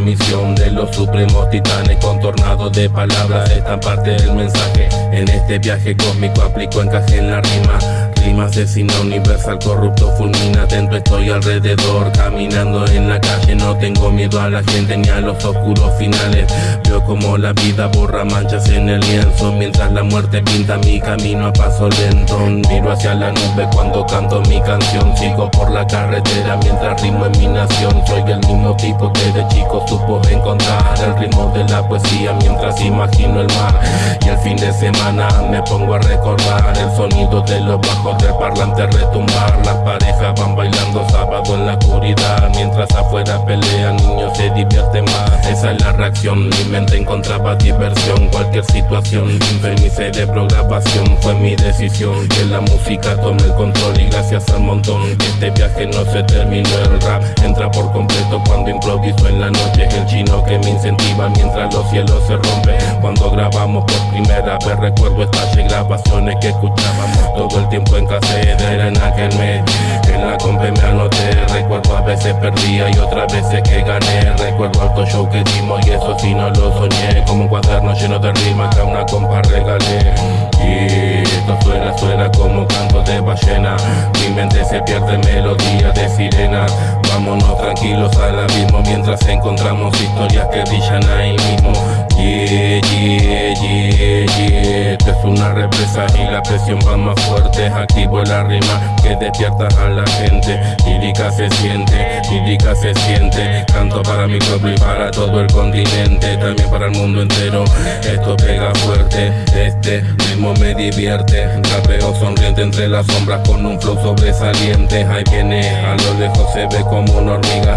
misión de los supremos titanes Contornados de palabras, esta parte del mensaje En este viaje cósmico aplico encaje en la rima Rima asesina universal, corrupto fulmina Atento estoy alrededor, caminando en la calle No tengo miedo a la gente ni a los oscuros finales. Veo como la vida borra manchas en el lienzo Mientras la muerte pinta mi camino a paso lento. Miro hacia la nube cuando canto mi canción Sigo por la carretera mientras rimo en mi nación. Soy el mismo tipo que de chico supo encontrar El ritmo de la poesía mientras imagino el mar. Y el fin de semana me pongo a recordar El sonido de los bajos del parlante retumbar Las parejas van bailando sábado en la oscuridad. Mientras afuera pelean, niños se divierten más. Esa es la reacción, mi mente encontraba diversión. Cualquier situación, sin mi cerebro grabación Fue mi decisión. Que la música tome el control Y gracias al montón que este viaje no se terminó. El rap entra por completo cuando improviso en la noche. El chino que me incentiva mientras los cielos se rompen. Cuando grabamos por primera vez recuerdo estas grabaciones que escuchábamos. Todo el tiempo en era en aquel mes En la compa me anoté. Recuerdo a veces perdía y otras veces que gané. Recuerdo alto show que dimos y eso sí no lo soñé. Como un cuaderno lleno de rimas que a una compa regalé. Y esto suena, suena como canto de ballena. Mi mente se pierde melodía de sirena Vámonos tranquilos al abismo mientras encontramos historias que brillan ahí mismo Yeah, yeah, yeah, yeah Esto es una represa y la presión va más fuerte. Activo la rima que despierta a la gente. Lírica se siente, lírica se siente. Canto para mi pueblo y para todo el continente. También para el mundo entero. Esto pega fuerte, este ritmo me divierte. Rapeo sonriente entre las sombras con un flow sobresaliente. Ahí viene, a lo lejos se ve como una hormiga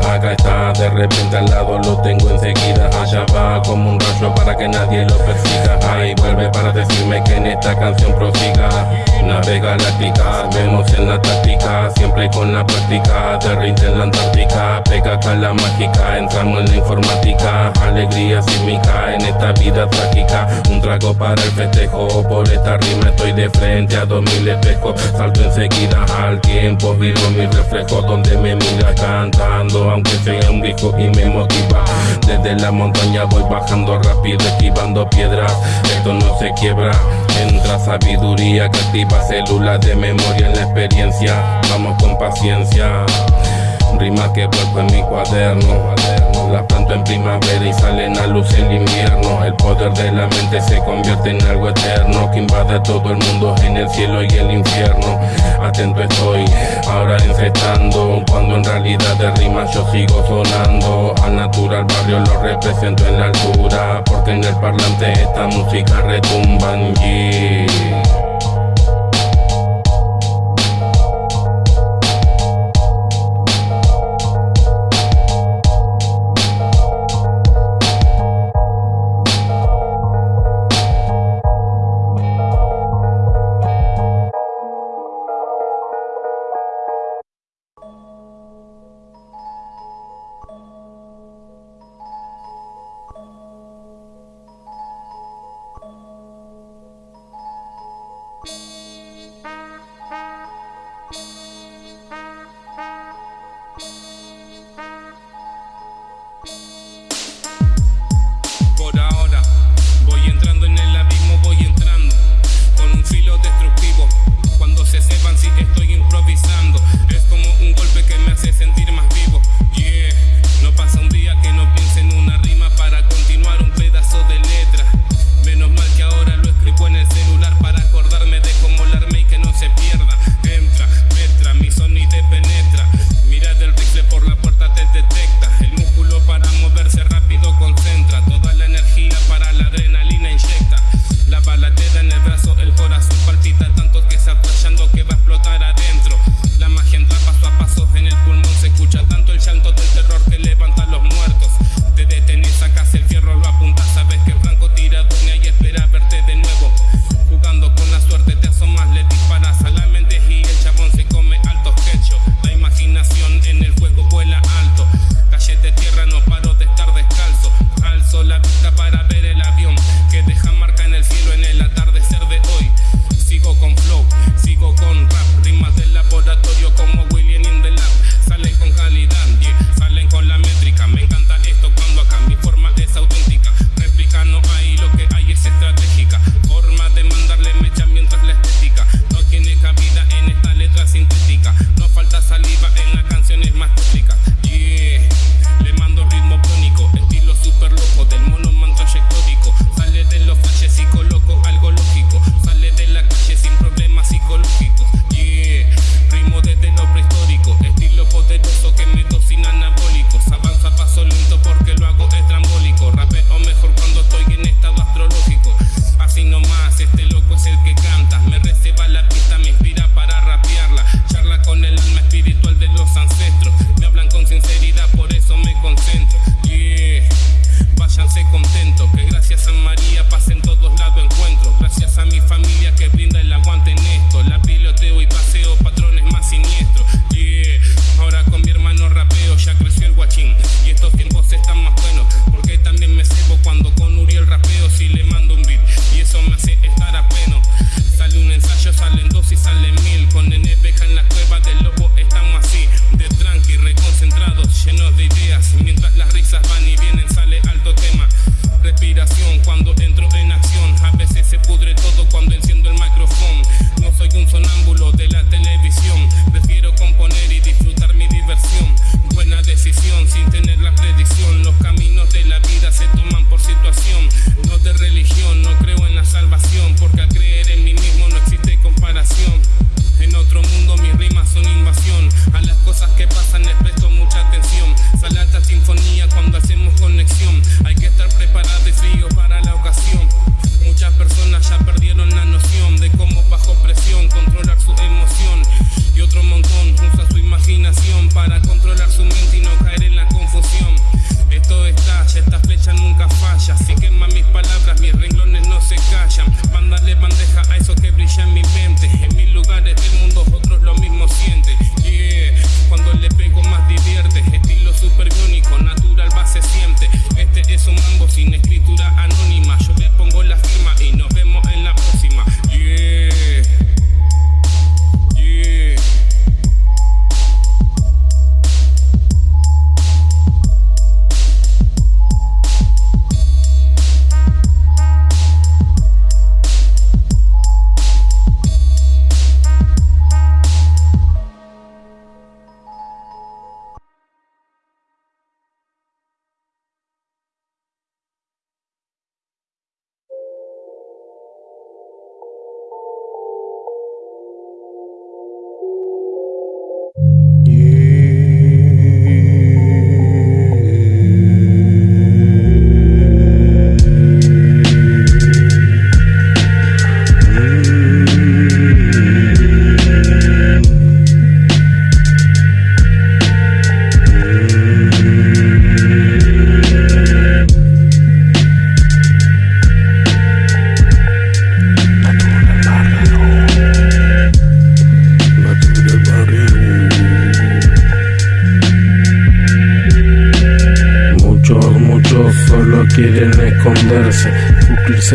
De repente al lado lo tengo enseguida. Allá va como un rayo para que nadie lo persiga. Ahí vuelve para decirme que en esta canción prosiga. Navega láctica, vemos en la táctica Siempre con la práctica, de en la Antártica. Acá la mágica, entramos en la informática. Alegría sísmica en esta vida trágica. Un trago para el festejo, por esta rima estoy de frente a dos mil espejos. Salto enseguida al tiempo, vivo mi reflejo Donde me mira cantando, aunque sea un y me motiva. Desde la montaña voy bajando rápido esquivando piedras. Esto no se quiebra. Entra sabiduría que activa células de memoria en la experiencia. Vamos con paciencia Rima que vuelvo en mi cuaderno. La planto en primavera y salen a luz el invierno. El poder de la mente se convierte en algo eterno Que invade todo el mundo en el cielo y el infierno. Atento estoy, ahora encestando Cuando en realidad de rimas yo sigo sonando. Al natural barrio lo represento en la altura Porque en el parlante esta música retumba yeah.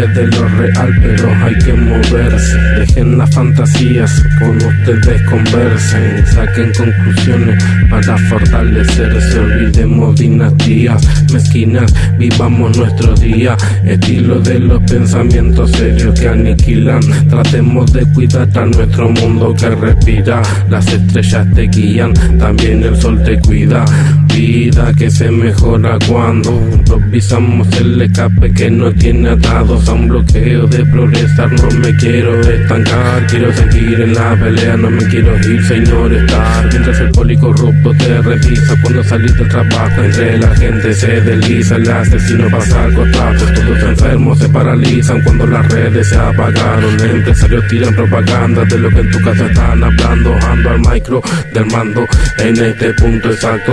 De lo real, pero hay que moverse. Dejen las fantasías, con ustedes conversen, saquen conclusiones para fortalecerse. Olvidemos dinastías mezquinas, vivamos nuestro día, estilo de los pensamientos serios que aniquilan. Tratemos de cuidar a nuestro mundo que respira. Las estrellas te guían, también el sol te cuida. Vida que se mejora cuando improvisamos el escape que no tiene atados a un bloqueo de progresar. No me quiero estancar, quiero seguir en la pelea, no me quiero ir, señor, estar. Mientras el policorrupto te revisa cuando salís del trabajo, entre la gente se desliza, el asesino pasa algo. Todos enfermos se paralizan cuando las redes se apagaron. Empresarios tiran propaganda de lo que en tu casa están hablando. Ando al micro del mando en este punto exacto.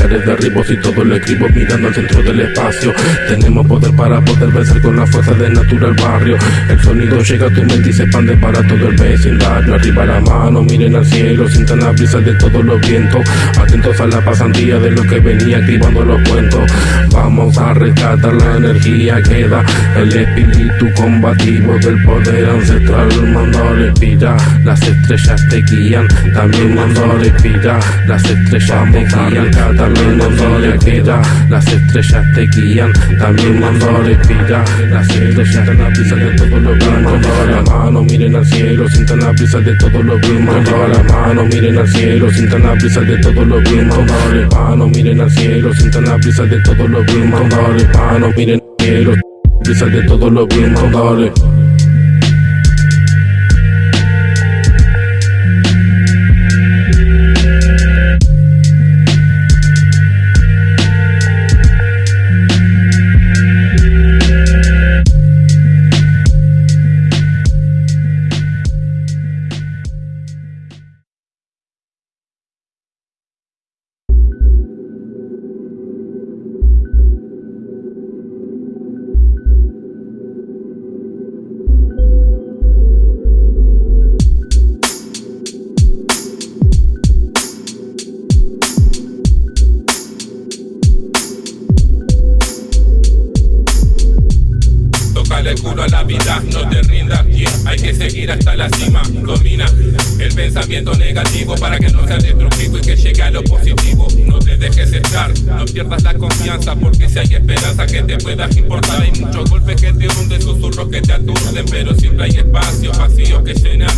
Pilares derribos y todo lo escribo mirando al centro del espacio. Tenemos poder para poder vencer con la fuerza del natural barrio. El sonido llega a tu mente y se expande para todo el vecindario. Arriba la mano, miren al cielo, sientan la brisa de todos los vientos. Atentos a la pasantía de lo que venía activando los cuentos. Vamos a rescatar la energía que da el espíritu combativo del poder ancestral. Mando a respirar, las estrellas te guían. También mando a respirar, las estrellas te guían. También las estrellas te guían también mando a respirar. Las estrellas sientan la brisa de todos los vientos. la mano, miren al cielo, sientan la brisa de todos los vientos. la mano, miren al cielo, sientan la brisa de todos los vientos. la mano, miren al cielo, sientan la brisa de todos los vientos. la mano, miren al cielo, brisa de todos los vientos. Domina el pensamiento negativo para que no sea destructivo y que llegue a lo positivo, no te dejes estar, no pierdas la confianza porque si hay esperanza que te puedas importar, hay muchos golpes que te hunden, susurros que te aturden, pero siempre hay espacio, vacío que llenar,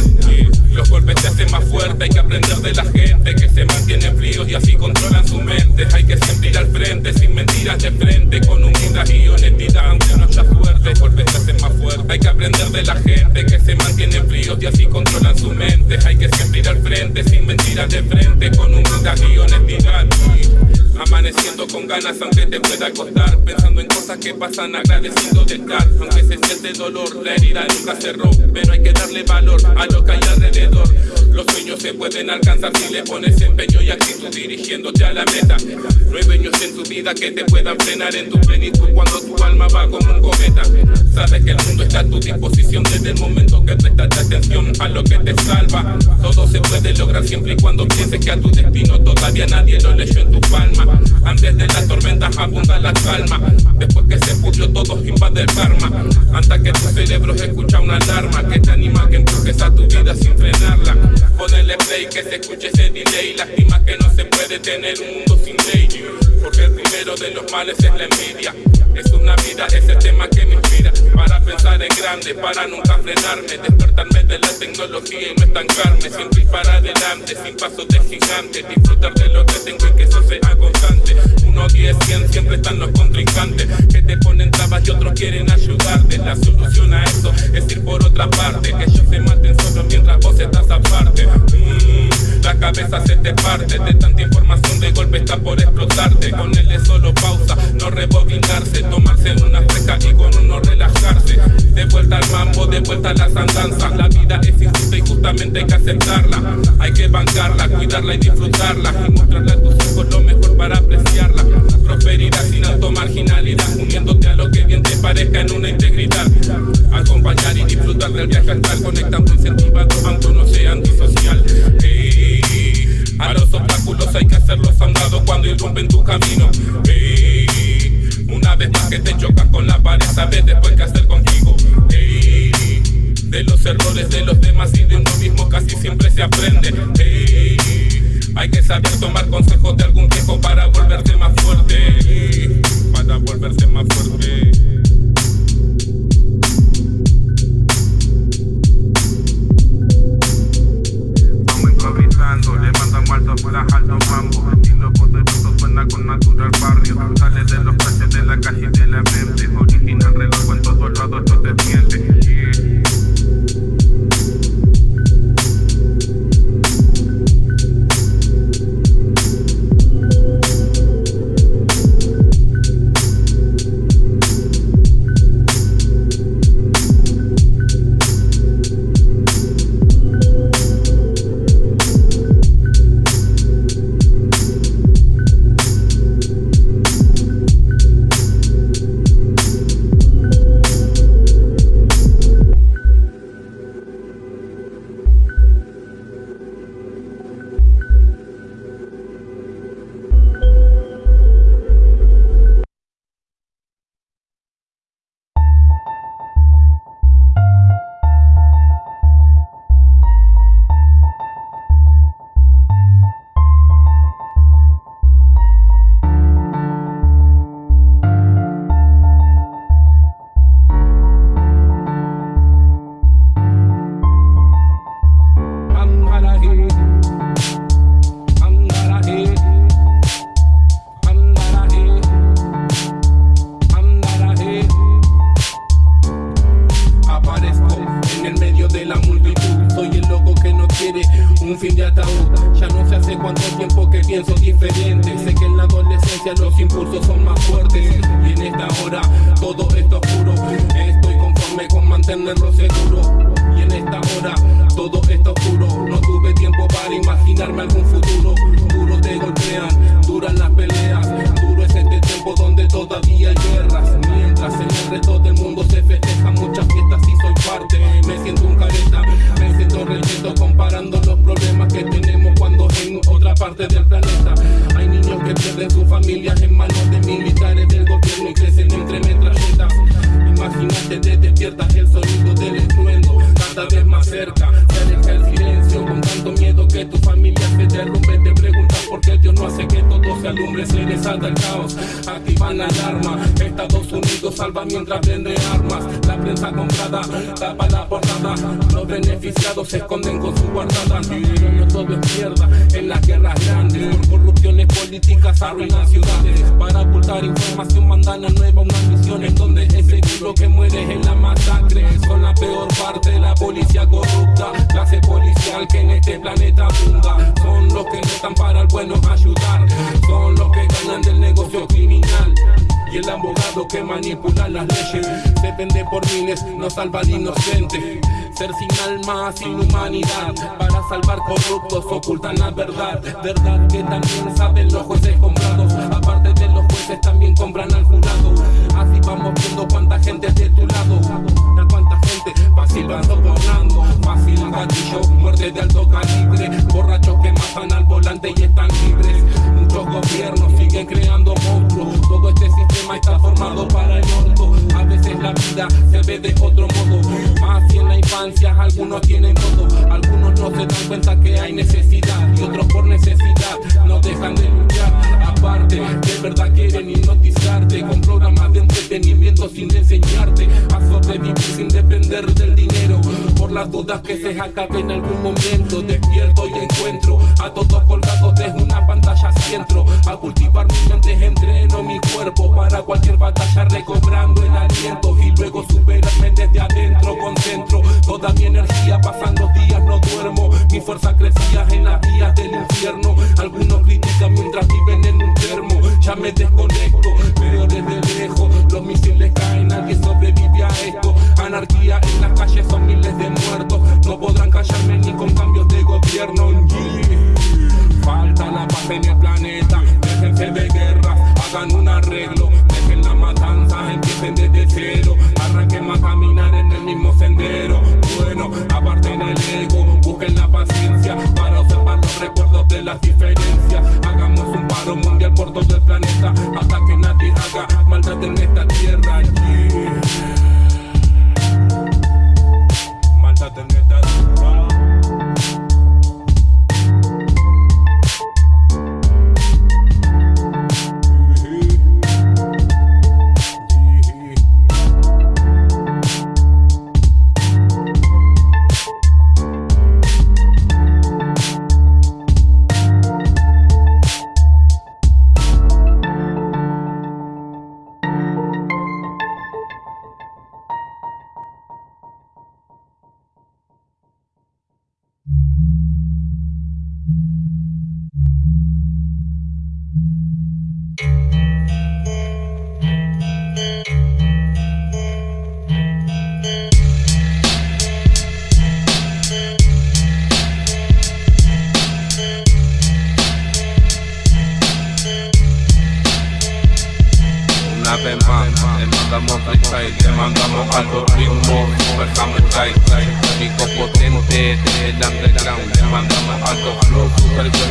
los golpes te hacen más fuerte, hay que aprender de la gente que se mantiene fríos y así controlan su mente, hay que siempre ir al frente, sin mentiras de frente, con humildad y honestidad, aunque no haya suerte, los golpes te hacen más fuerte, hay que aprender de la gente que se mantiene fríos y así controlan su mente, hay que siempre ir al frente, sin mentiras de frente, con humildad y honestidad. Amaneciendo con ganas aunque te pueda costar Pensando en cosas que pasan agradeciendo de estar Aunque se siente dolor, la herida nunca cerró Pero hay que darle valor a lo que hay alrededor Los sueños se pueden alcanzar si le pones empeño y actitud dirigiéndote a la meta. No hay dueños en tu vida que te puedan frenar en tu plenitud Cuando tu alma va como un cometa. Sabes que el mundo está a tu disposición desde el momento que prestas atención a lo que te salva. Todo se puede lograr siempre y cuando pienses que a tu destino todavía nadie lo leyó en tu palma. Antes de la tormenta abunda la calma. Después que se pudrió todo invade el karma. Hasta que tu cerebro escucha una alarma Que te anima que empujes a tu vida sin frenarla Ponele play que se escuche ese delay. Lástima que no se puede tener un mundo sin ley. Porque el primero de los males es la envidia. Es una vida, ese tema que me inspira. Para pensar en grande, para nunca frenarme. Despertarme de la tecnología y no estancarme. Siempre ir para adelante, sin pasos de gigante. Disfrutar de lo que tengo y que eso sea constante. 1, 10, 100, siempre están los contrincantes. Que te ponen trabas y otros quieren ayudarte. La solución a eso es ir por otra parte. Que ellos se maten cabeza se te de tanta información de golpe está por explotarte. Con él es solo pausa, no rebobinarse. Tomarse una fresca y con uno relajarse. De vuelta al mambo, de vuelta a las andanzas La vida es injusta y justamente hay que aceptarla. Hay que bancarla, cuidarla y disfrutarla. Y mostrarle a tus hijos lo mejor para apreciarla. Prosperidad sin marginalidad Uniéndote a lo que bien te parezca en una integridad. Acompañar y disfrutar del viaje astral Conectando incentivado aunque no sea antisocial A los obstáculos hay que hacerlos a un lado cuando irrumpen tu camino Una vez más que te chocas con la pared sabes después qué hacer contigo De los errores de los demás y de uno mismo casi siempre se aprende hay que saber tomar consejos de algún viejo para volverse más fuerte. Para volverse más fuerte. Mientras vende armas. La prensa comprada tapa la portada. Los beneficiados se esconden con su guardada. No todo es mierda en las guerras grandes. Por corrupciones políticas arruinan ciudades. Para ocultar información mandan a nueva una misión en donde es seguro que mueres en la masacre. Son la peor parte de la policía corrupta. Clase policial que en este planeta abunda. Son los que están para el bueno ayudar. Son los que ganan del negocio y el abogado que manipula las leyes se vende por miles, no salva al inocente. Ser sin alma, sin humanidad, para salvar corruptos ocultan la verdad. Verdad que también saben los jueces comprados, aparte de los jueces también compran al jurado. Así vamos viendo cuánta gente es de tu lado, cuánta gente fácil gatillo, muerte de alto calibre, borrachos que matan al volante y están libres. Muchos gobiernos siguen creando monstruos, todo este sistema está formado para el orto. A veces la vida se ve de otro modo, más si en la infancia algunos tienen todo, algunos no se dan cuenta que hay necesidad y otros por necesidad no dejan de luchar. Aparte, de verdad quieren hipnotizarte con programas de entretenimiento sin enseñarte a sobrevivir sin depender del Por las dudas que se acabe en algún momento, despierto y encuentro a todos colgados desde una pantalla centro. A cultivar mi mente, entreno mi cuerpo para cualquier batalla, recobrando el aliento y luego superarme desde adentro. Concentro toda mi energía, pasan los días, no duermo. Mi fuerza crecía en las vías del infierno.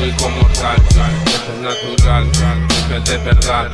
Sónico mortal, esto es natural, es de verdad,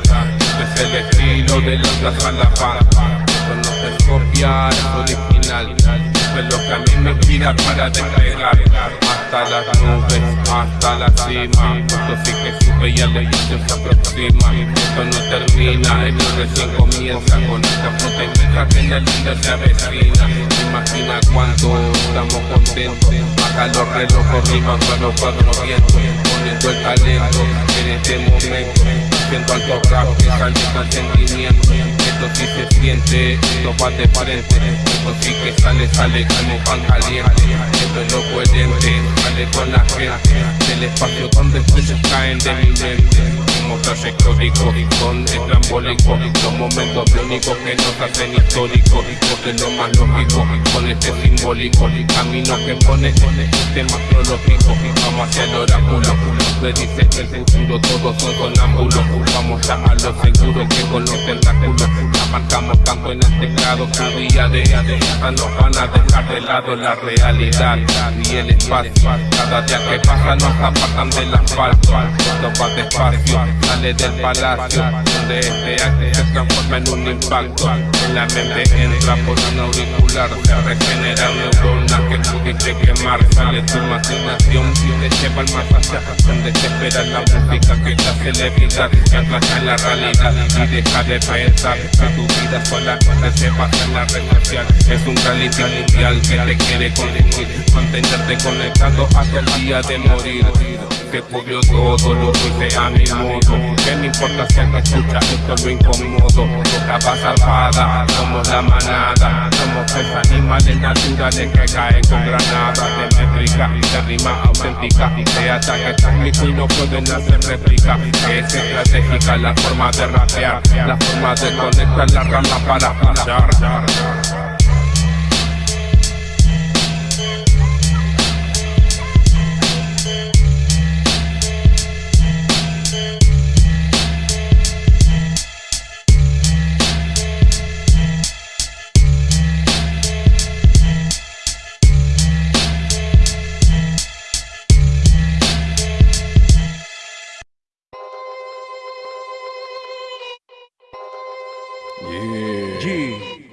es el estilo de los Gazalafán, esto no se copia, es original, es lo que a mí me inspira para despegar, hasta las nubes, hasta la cima, esto sí que sube y al edificio se aproxima, esto no termina, esto recién comienza. Con esta fruta y que en el líder se avecina Imagina cuánto estamos contentos. Acá los relojes riman con los cuatro vientos Poniendo el talento en este momento. Haciendo alto rap que sale con sentimiento. Esto sí se siente, esto va de frente Esto sí que sale, sale como pan caliente. Esto es lo coherente, sale con la gente. Del espacio donde estrellas caen de mi mente como trayectórico son estrambólicos Los momentos únicos que nos hacen históricos Porque es lo más lógico con este simbólico Camino que pone este sistema astrológico Vamos hacia el oráculo Me dice que el futuro todos son sonámbulos Vamos ya a lo seguro que con los tentáculos Abarcamos campo en el teclado que día de día nos van a dejar de lado la realidad y el espacio Cada día que pasa nos apartan del asfalto Esto va despacio sale del palacio Donde este acto se transforma en un impacto. La mente entra por un auricular Se regeneran neuronas que pudiste quemar. Sale tu imaginación y te lleva al más allá Donde te espera la música que te hace levitar Centrate en la realidad y deja de pensar que tu vida sola no se pasa en la red social. Es un reality mundial que te quiere consumir, mantenerte conectado hasta el día de morir que cubrió todo lo hice a mi modo Que me importa si me escucha esto lo incomodo Capa salvada, somos la manada. Somos tres animales naturales que caen con granadas De métrica, de rima auténtica. De ataque técnico y no pueden hacer réplica. Es estratégica la forma de rapear. La forma de conectar la rama para escuchar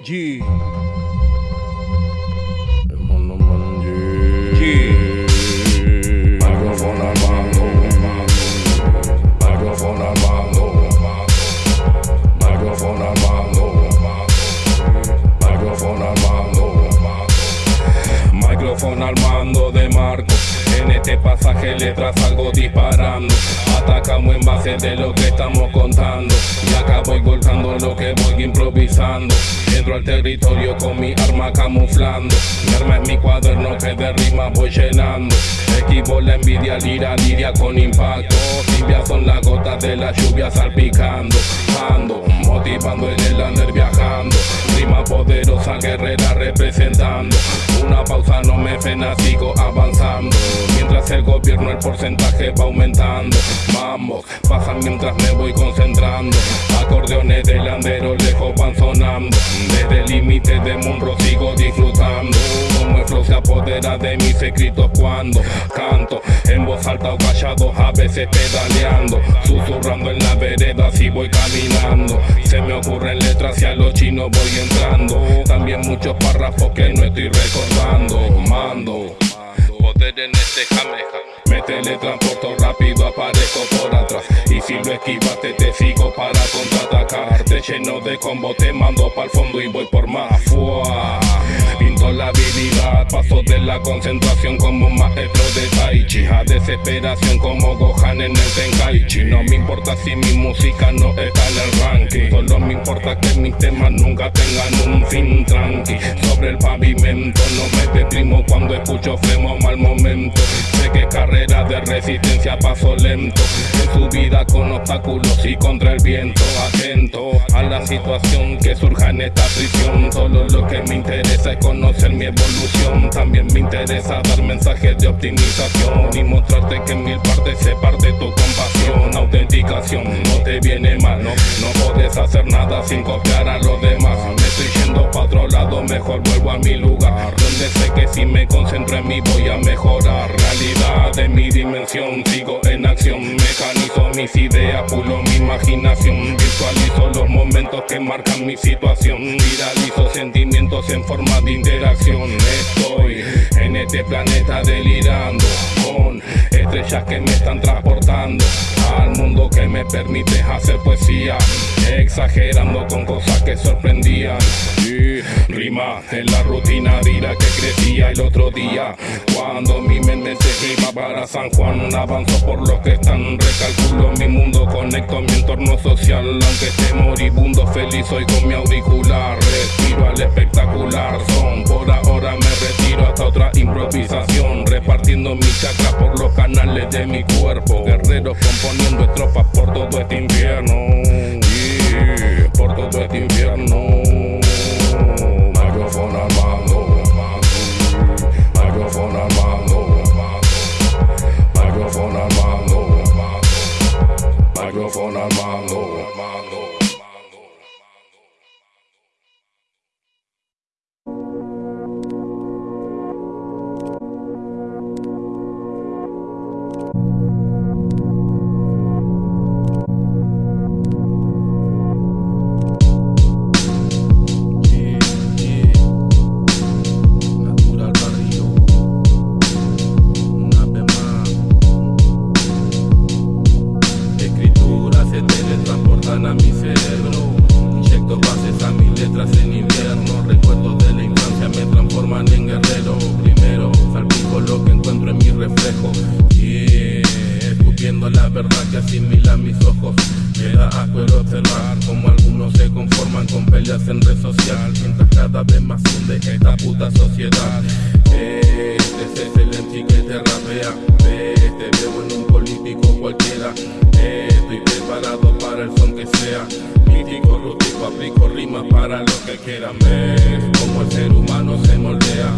G. Microphone al mando de Marco este pasaje letras salgo disparando. Atacamos en base de lo que estamos contando. Y acá voy golpeando lo que voy improvisando. Entro al territorio con mi arma camuflando. Mi arma es mi cuaderno que de rima voy llenando equipo, la envidia, lira, lidia con impacto. Tibias son las gotas de la lluvia salpicando. Ando, motivando en el andar viajando. Rima poderosa, guerrera representando. Una pausa no me frena, sigo avanzando. Mientras el gobierno el porcentaje va aumentando. vamos pasan mientras me voy concentrando. Acordeones de landero lejos van sonando. Desde el límite de Munro sigo disfrutando. Como el flow se apodera de mis escritos cuando canto En voz alta o callado, a veces pedaleando. Susurrando en la vereda si voy caminando. Se me ocurren letras y a los chinos voy entrando. También muchos párrafos que no estoy recordando. Mando Poder en este jameja Me teletransporto rápido, aparezco por atrás. Y si lo esquivaste te sigo para contraatacar. Te lleno de combo, te mando pa'l fondo y voy por más Fua la habilidad. Paso de la concentración como maestro de Taichi A desesperación como Gohan en el Tenkaichi. No me importa si mi música no está en el ranking. Solo me importa que mis temas nunca tengan un fin tranqui. Sobre el pavimento no me deprimo cuando escucho flemo mal momento. Sé que carrera de resistencia paso lento. En su vida con obstáculos y contra el viento Atento a la situación que surja en esta prisión. Solo lo que me interesa es conocer mi evolución. También me interesa dar mensajes de optimización Y mostrarte que en mil partes se parte tu compasión. Autenticación, no te viene mal, no, no puedes hacer nada sin copiar a los demás. Me estoy yendo para otro lado, mejor vuelvo a mi lugar Donde si me concentro en mí voy a mejorar Realidad de mi dimensión, sigo en acción Mecanizo mis ideas, pulo mi imaginación Visualizo los momentos que marcan mi situación. Viralizo sentimientos en forma de interacción. Estoy en este planeta delirando Con estrellas que me están transportando al mundo que me permite hacer poesía Exagerando con cosas que sorprendían. Y rima en la rutina dirá que crecía el otro día Cuando mi mente se iba para San Juan Avanzo por los que están, recalculo mi mundo Conecto mi entorno social, aunque esté moribundo Feliz soy con mi auricular, respiro al espectacular Son por ahora me retiro hasta otra improvisación Repartiendo mi chakra por los canales de mi cuerpo Guerreros componentes de por todo este invierno. Yeah, por todo este invierno. Cada vez más hunde esta puta sociedad. Este es el MC que te rapea. Te veo en un político cualquiera. Estoy preparado para el son que sea. Mítico, rústico, aplico rimas para los que quieran. Ver Como el ser humano se moldea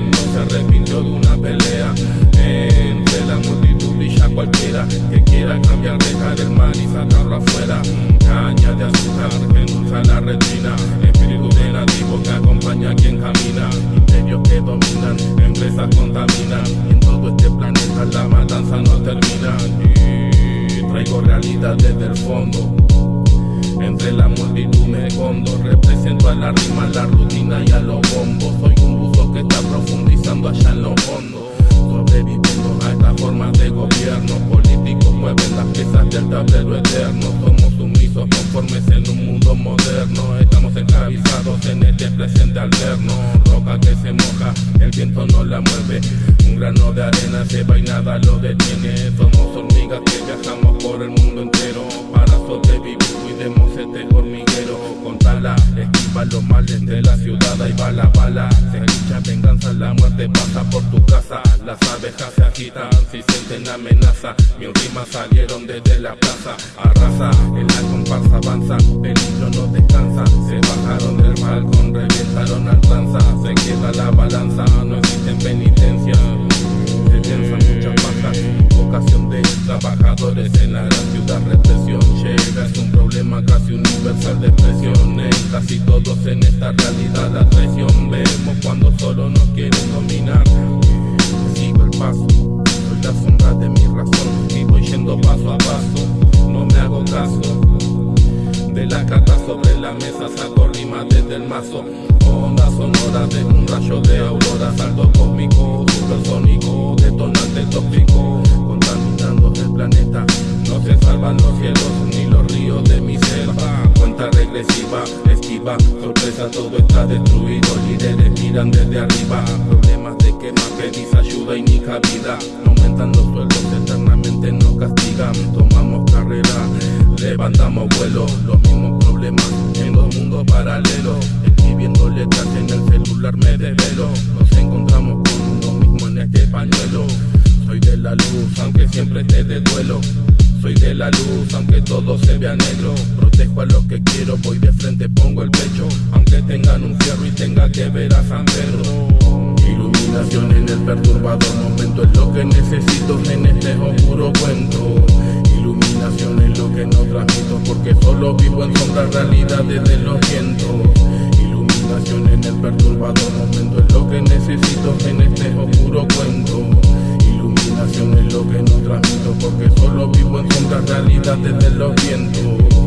no se arrepintió de una pelea Entre la multitud brilla cualquiera Que quiera cambiar, dejar el mal y sacarlo afuera. Caña de azúcar que usa la retina Que acompaña a quien camina Imperios que dominan, empresas contaminan Y en todo este planeta la matanza no termina y Traigo realidad desde el fondo entre la multitud me escondo, represento a la rima, la rutina y a los bombos. Soy un buzo que está profundizando allá en los fondos. Sobreviviendo a esta forma de gobierno. Políticos mueven las piezas del tablero eterno. Somos sumisos conformes en un mundo moderno. Estamos en alterno. Roca que se moja, el viento no la mueve. Un grano de arena se va y nada lo detiene. Somos hormigas que viajamos por el mundo entero esquiva los males de la ciudad Ahí va la bala, se escucha venganza La muerte pasa por tu casa. Las abejas se agitan si sienten amenaza. Mis rimas salieron desde la plaza. Arrasa, en la comparsa avanza. El hilo no descansa. Se bajaron del balcón, reventaron al lanza. Se queda la balanza, no existen penitencias piensan muchas bajas Vocación de trabajadores en la gran ciudad. Represión llega, es un problema casi universal de expresión En casi todos en esta realidad la traición. Vemos cuando solo nos quieren dominar. Sigo el paso, soy la sombra de mi razón. Y voy yendo paso a paso, no me hago caso de la carta sobre la mesa saco rimas desde el mazo. Onda sonora de un rayo de aurora Saldo cósmico, supersónico, detonante tóxico Contaminando el planeta. No se salvan los cielos ni los ríos de mi selva. Cuenta regresiva, esquiva, sorpresa todo está destruido. Líderes miran desde arriba Problemas de quema, pedís ayuda y ni cabida. Aumentan los sueldos, eternamente no castigan. Tomamos carrera levantamos vuelo, los mismos problemas en dos mundos paralelos. Escribiendo letras en el celular me desvelo, nos encontramos con uno mismo en este pañuelo. Soy de la luz, aunque siempre esté de duelo. Soy de la luz, aunque todo se vea negro. Protejo a lo que quiero, voy de frente, pongo el pecho. Aunque tengan un fierro y tenga que ver a San Pedro. Iluminación en el perturbador sensaciones lo que no transmito Porque solo vivo en sombras realidades de los vientos. Iluminación en el perturbado momento Es lo que necesito en este oscuro cuento. Iluminación es lo que no transmito Porque solo vivo en sombras realidades de los vientos.